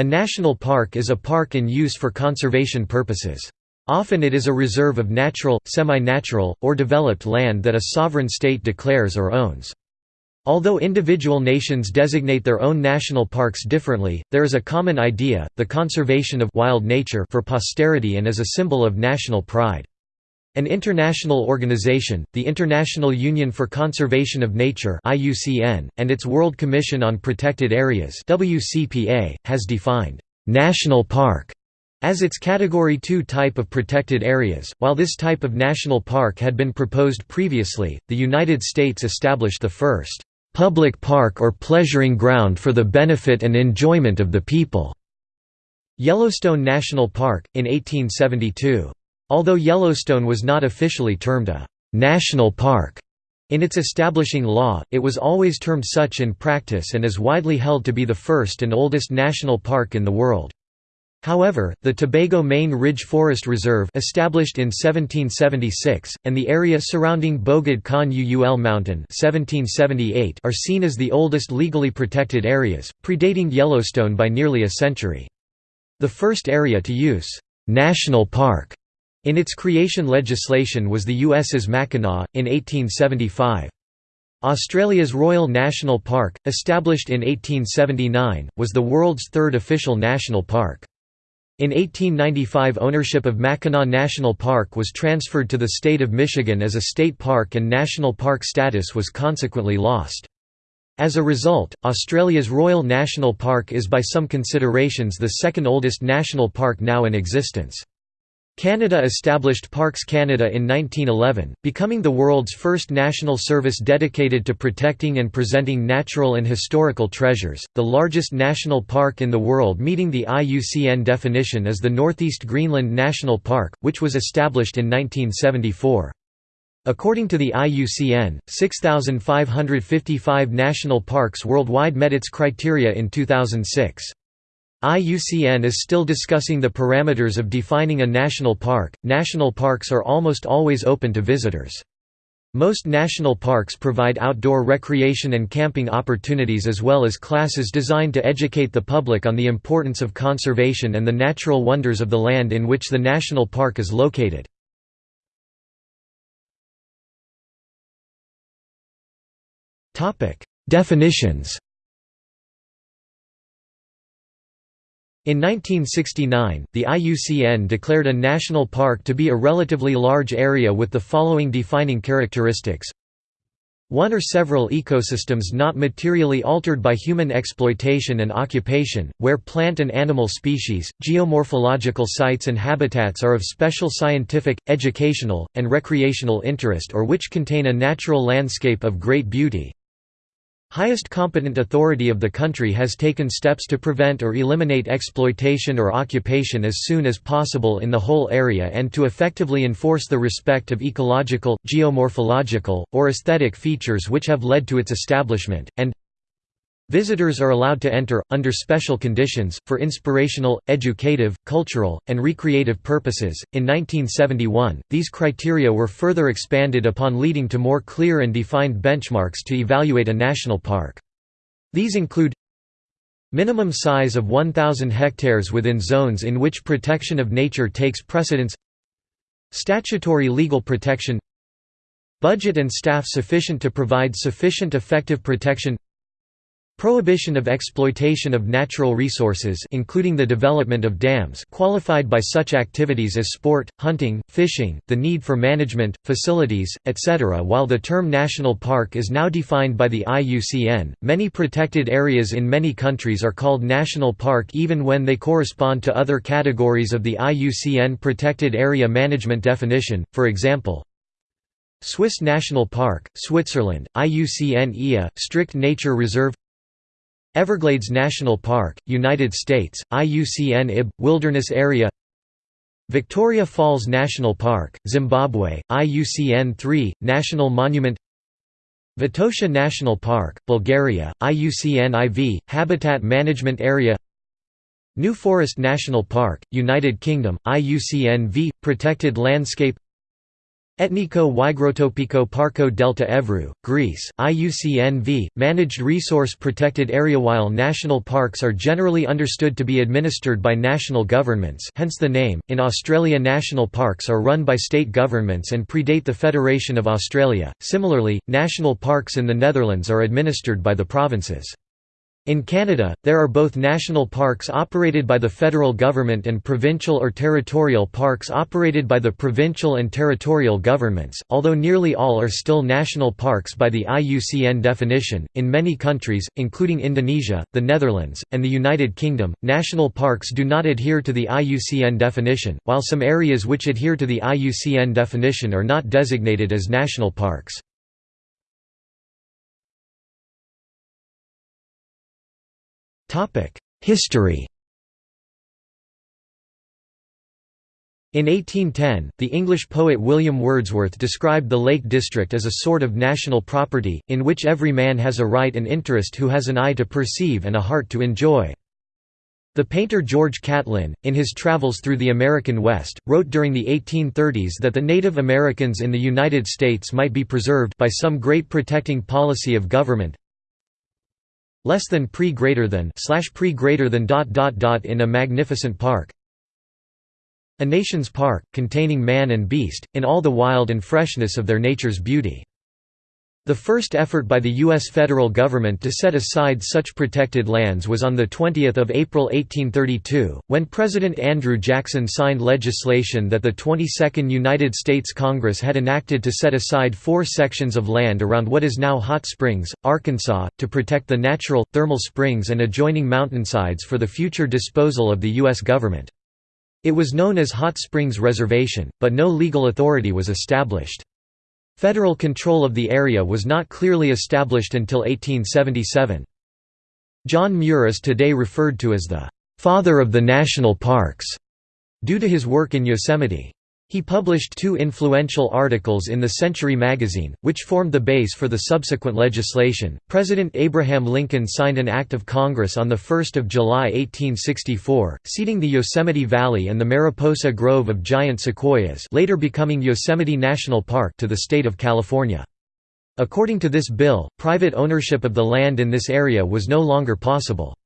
A national park is a park in use for conservation purposes. Often it is a reserve of natural, semi-natural, or developed land that a sovereign state declares or owns. Although individual nations designate their own national parks differently, there is a common idea, the conservation of wild nature for posterity and as a symbol of national pride. An international organization, the International Union for Conservation of Nature and its World Commission on Protected Areas has defined «national park» as its Category 2 type of protected areas. While this type of national park had been proposed previously, the United States established the first «public park or pleasuring ground for the benefit and enjoyment of the people» Yellowstone National Park, in 1872. Although Yellowstone was not officially termed a «national park» in its establishing law, it was always termed such in practice and is widely held to be the first and oldest national park in the world. However, the Tobago Main Ridge Forest Reserve established in 1776, and the area surrounding Bogd Khan Uul Mountain 1778 are seen as the oldest legally protected areas, predating Yellowstone by nearly a century. The first area to use «national park» In its creation legislation was the US's Mackinac, in 1875. Australia's Royal National Park, established in 1879, was the world's third official national park. In 1895 ownership of Mackinac National Park was transferred to the state of Michigan as a state park and national park status was consequently lost. As a result, Australia's Royal National Park is by some considerations the second oldest national park now in existence. Canada established Parks Canada in 1911, becoming the world's first national service dedicated to protecting and presenting natural and historical treasures. The largest national park in the world meeting the IUCN definition is the Northeast Greenland National Park, which was established in 1974. According to the IUCN, 6,555 national parks worldwide met its criteria in 2006. IUCN is still discussing the parameters of defining a national park. National parks are almost always open to visitors. Most national parks provide outdoor recreation and camping opportunities as well as classes designed to educate the public on the importance of conservation and the natural wonders of the land in which the national park is located. Definitions In 1969, the IUCN declared a national park to be a relatively large area with the following defining characteristics. One or several ecosystems not materially altered by human exploitation and occupation, where plant and animal species, geomorphological sites and habitats are of special scientific, educational, and recreational interest or which contain a natural landscape of great beauty, Highest competent authority of the country has taken steps to prevent or eliminate exploitation or occupation as soon as possible in the whole area and to effectively enforce the respect of ecological, geomorphological, or aesthetic features which have led to its establishment, and Visitors are allowed to enter, under special conditions, for inspirational, educative, cultural, and recreative purposes. In 1971, these criteria were further expanded upon leading to more clear and defined benchmarks to evaluate a national park. These include Minimum size of 1,000 hectares within zones in which protection of nature takes precedence Statutory legal protection Budget and staff sufficient to provide sufficient effective protection Prohibition of exploitation of natural resources including the development of dams qualified by such activities as sport, hunting, fishing, the need for management, facilities, etc. While the term national park is now defined by the IUCN, many protected areas in many countries are called national park even when they correspond to other categories of the IUCN protected area management definition, for example, Swiss National Park, Switzerland, IUCN EA, Strict Nature Reserve Everglades National Park, United States, IUCN IB, Wilderness Area. Victoria Falls National Park, Zimbabwe, IUCN 3, National Monument. Vitosha National Park, Bulgaria, IUCN IV, Habitat Management Area. New Forest National Park, United Kingdom, IUCN V, Protected Landscape Ethniko Hygrotopiko Parko Delta Evrou, Greece, IUCNV, managed resource protected area While national parks are generally understood to be administered by national governments hence the name, in Australia national parks are run by state governments and predate the Federation of Australia, similarly, national parks in the Netherlands are administered by the provinces. In Canada, there are both national parks operated by the federal government and provincial or territorial parks operated by the provincial and territorial governments, although nearly all are still national parks by the IUCN definition. In many countries, including Indonesia, the Netherlands, and the United Kingdom, national parks do not adhere to the IUCN definition, while some areas which adhere to the IUCN definition are not designated as national parks. History In 1810, the English poet William Wordsworth described the Lake District as a sort of national property, in which every man has a right and interest who has an eye to perceive and a heart to enjoy. The painter George Catlin, in his travels through the American West, wrote during the 1830s that the Native Americans in the United States might be preserved by some great protecting policy of government, less than pre greater than slash pre greater than dot dot dot in a magnificent park a nation's park containing man and beast in all the wild and freshness of their nature's beauty the first effort by the U.S. federal government to set aside such protected lands was on 20 April 1832, when President Andrew Jackson signed legislation that the 22nd United States Congress had enacted to set aside four sections of land around what is now Hot Springs, Arkansas, to protect the natural, thermal springs and adjoining mountainsides for the future disposal of the U.S. government. It was known as Hot Springs Reservation, but no legal authority was established. Federal control of the area was not clearly established until 1877. John Muir is today referred to as the «father of the national parks» due to his work in Yosemite. He published two influential articles in the Century magazine, which formed the base for the subsequent legislation. President Abraham Lincoln signed an act of Congress on 1 July 1864, ceding the Yosemite Valley and the Mariposa Grove of giant sequoias later becoming Yosemite National Park to the state of California. According to this bill, private ownership of the land in this area was no longer possible.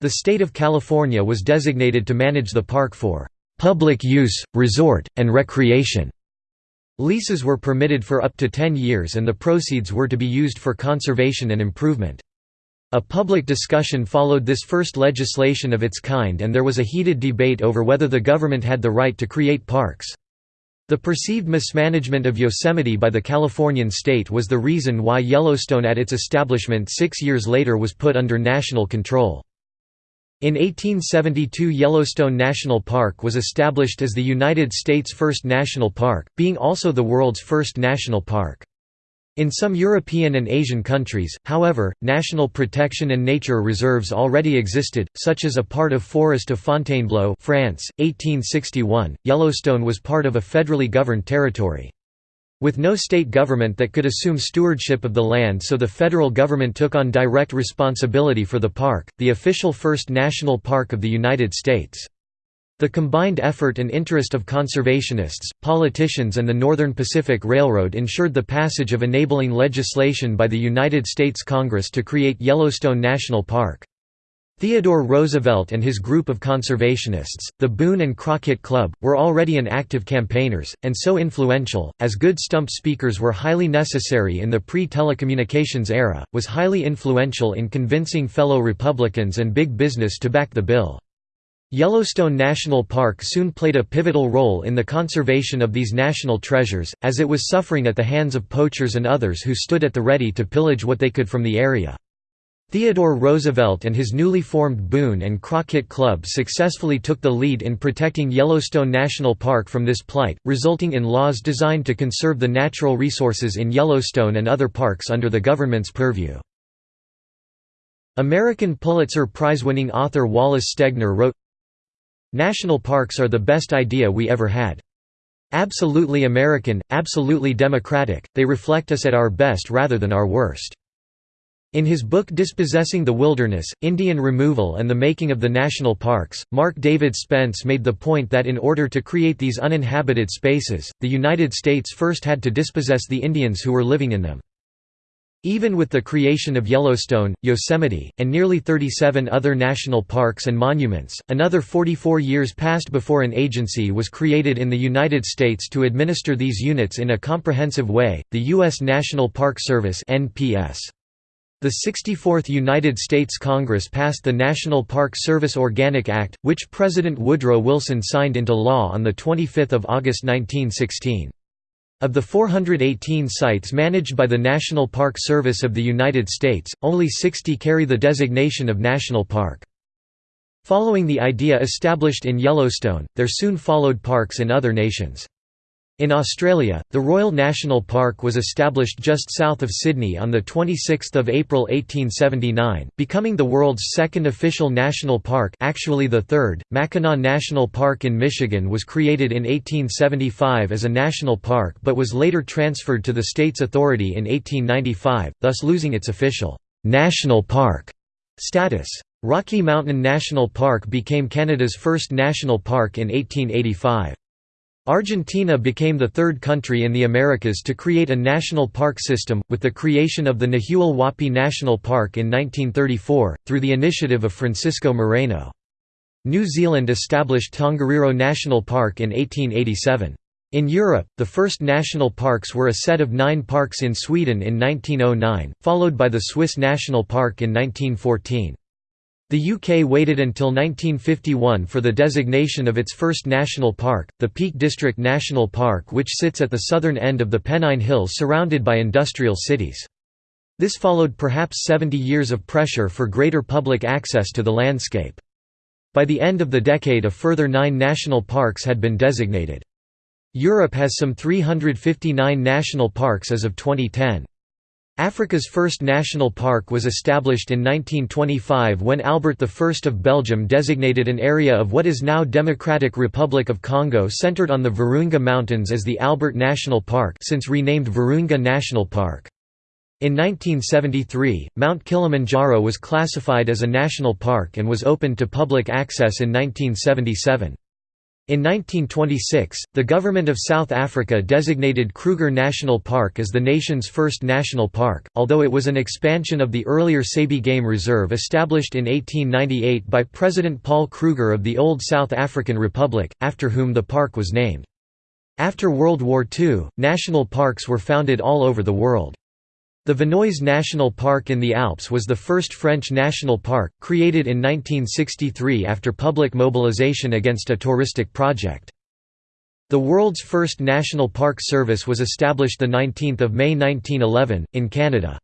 The state of California was designated to manage the park for public use, resort, and recreation. Leases were permitted for up to 10 years and the proceeds were to be used for conservation and improvement. A public discussion followed this first legislation of its kind and there was a heated debate over whether the government had the right to create parks. The perceived mismanagement of Yosemite by the Californian state was the reason why Yellowstone at its establishment six years later was put under national control. In 1872 Yellowstone National Park was established as the United States' first national park, being also the world's first national park. In some European and Asian countries, however, national protection and nature reserves already existed, such as a part of Forest of Fontainebleau France, 1861. Yellowstone was part of a federally governed territory. With no state government that could assume stewardship of the land so the federal government took on direct responsibility for the park, the official first national park of the United States. The combined effort and interest of conservationists, politicians and the Northern Pacific Railroad ensured the passage of enabling legislation by the United States Congress to create Yellowstone National Park. Theodore Roosevelt and his group of conservationists, the Boone and Crockett Club, were already an active campaigners, and so influential, as good stump speakers were highly necessary in the pre-telecommunications era, was highly influential in convincing fellow Republicans and big business to back the bill. Yellowstone National Park soon played a pivotal role in the conservation of these national treasures, as it was suffering at the hands of poachers and others who stood at the ready to pillage what they could from the area. Theodore Roosevelt and his newly formed Boone and Crockett Club successfully took the lead in protecting Yellowstone National Park from this plight, resulting in laws designed to conserve the natural resources in Yellowstone and other parks under the government's purview. American Pulitzer Prize-winning author Wallace Stegner wrote, National parks are the best idea we ever had. Absolutely American, absolutely democratic, they reflect us at our best rather than our worst. In his book Dispossessing the Wilderness, Indian Removal and the Making of the National Parks, Mark David Spence made the point that in order to create these uninhabited spaces, the United States first had to dispossess the Indians who were living in them. Even with the creation of Yellowstone, Yosemite, and nearly 37 other national parks and monuments, another 44 years passed before an agency was created in the United States to administer these units in a comprehensive way, the U.S. National Park Service NPS. The 64th United States Congress passed the National Park Service Organic Act, which President Woodrow Wilson signed into law on 25 August 1916. Of the 418 sites managed by the National Park Service of the United States, only 60 carry the designation of national park. Following the idea established in Yellowstone, there soon followed parks in other nations. In Australia, the Royal National Park was established just south of Sydney on 26 April 1879, becoming the world's second official national park actually the third. Mackinac National Park in Michigan was created in 1875 as a national park but was later transferred to the state's authority in 1895, thus losing its official «national park» status. Rocky Mountain National Park became Canada's first national park in 1885. Argentina became the third country in the Americas to create a national park system, with the creation of the Nahuel Huapi National Park in 1934, through the initiative of Francisco Moreno. New Zealand established Tongariro National Park in 1887. In Europe, the first national parks were a set of nine parks in Sweden in 1909, followed by the Swiss National Park in 1914. The UK waited until 1951 for the designation of its first national park, the Peak District National Park which sits at the southern end of the Pennine Hills surrounded by industrial cities. This followed perhaps 70 years of pressure for greater public access to the landscape. By the end of the decade a further nine national parks had been designated. Europe has some 359 national parks as of 2010. Africa's first national park was established in 1925 when Albert I of Belgium designated an area of what is now Democratic Republic of Congo centered on the Virunga Mountains as the Albert National Park since renamed Virunga National Park. In 1973, Mount Kilimanjaro was classified as a national park and was opened to public access in 1977. In 1926, the government of South Africa designated Kruger National Park as the nation's first national park, although it was an expansion of the earlier Sabie Game Reserve established in 1898 by President Paul Kruger of the old South African Republic, after whom the park was named. After World War II, national parks were founded all over the world. The Vanoise National Park in the Alps was the first French national park, created in 1963 after public mobilization against a touristic project. The world's first National Park Service was established 19 May 1911, in Canada.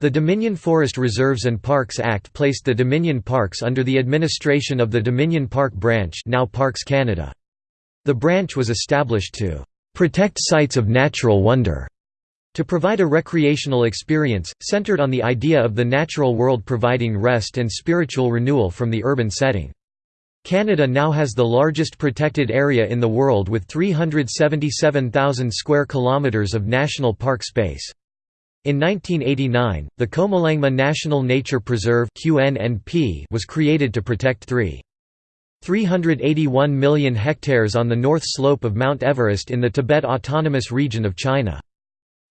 The Dominion Forest Reserves and Parks Act placed the Dominion Parks under the administration of the Dominion Park Branch now Parks Canada. The branch was established to "...protect sites of natural wonder." To provide a recreational experience, centered on the idea of the natural world providing rest and spiritual renewal from the urban setting. Canada now has the largest protected area in the world with 377,000 square kilometres of national park space. In 1989, the Qomolangma National Nature Preserve was created to protect 3. 381 million hectares on the north slope of Mount Everest in the Tibet Autonomous Region of China.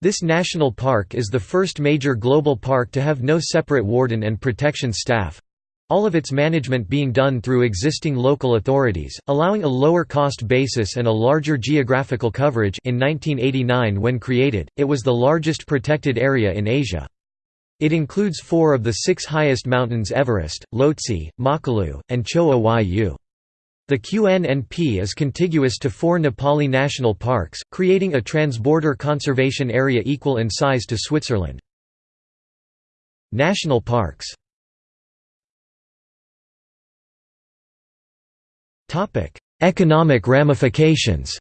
This national park is the first major global park to have no separate warden and protection staff, all of its management being done through existing local authorities, allowing a lower cost basis and a larger geographical coverage in 1989 when created, it was the largest protected area in Asia. It includes four of the six highest mountains Everest, Lhotse, Makalu, and Cho Oyu. The QNNP is contiguous to four Nepali national parks, creating a transborder conservation area equal in size to Switzerland. National parks Economic ramifications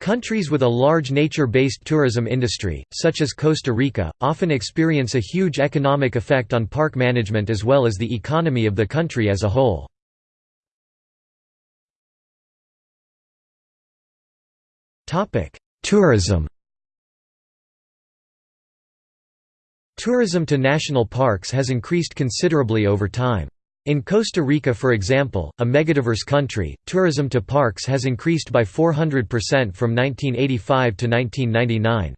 Countries with a large nature-based tourism industry, such as Costa Rica, often experience a huge economic effect on park management as well as the economy of the country as a whole. Tourism Tourism to national parks has increased considerably over time. In Costa Rica for example, a megadiverse country, tourism to parks has increased by 400% from 1985 to 1999.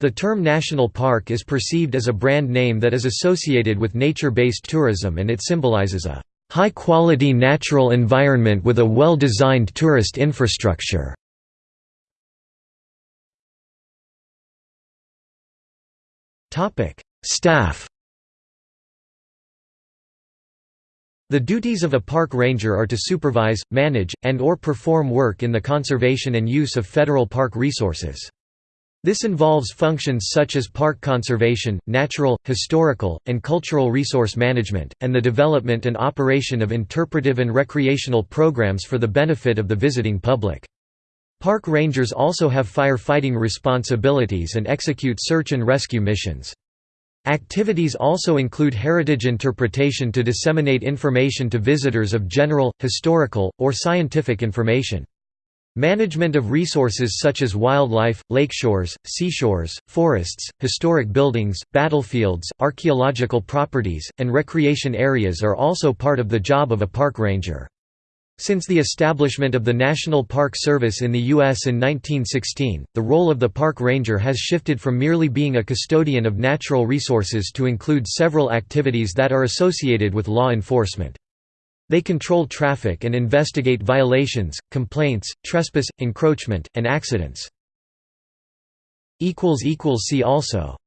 The term national park is perceived as a brand name that is associated with nature-based tourism and it symbolizes a high-quality natural environment with a well-designed tourist infrastructure. Staff The duties of a park ranger are to supervise, manage, and or perform work in the conservation and use of federal park resources. This involves functions such as park conservation, natural, historical, and cultural resource management, and the development and operation of interpretive and recreational programs for the benefit of the visiting public. Park rangers also have firefighting responsibilities and execute search and rescue missions. Activities also include heritage interpretation to disseminate information to visitors of general, historical, or scientific information. Management of resources such as wildlife, lakeshores, seashores, forests, historic buildings, battlefields, archaeological properties, and recreation areas are also part of the job of a park ranger. Since the establishment of the National Park Service in the U.S. in 1916, the role of the park ranger has shifted from merely being a custodian of natural resources to include several activities that are associated with law enforcement. They control traffic and investigate violations, complaints, trespass, encroachment, and accidents. See also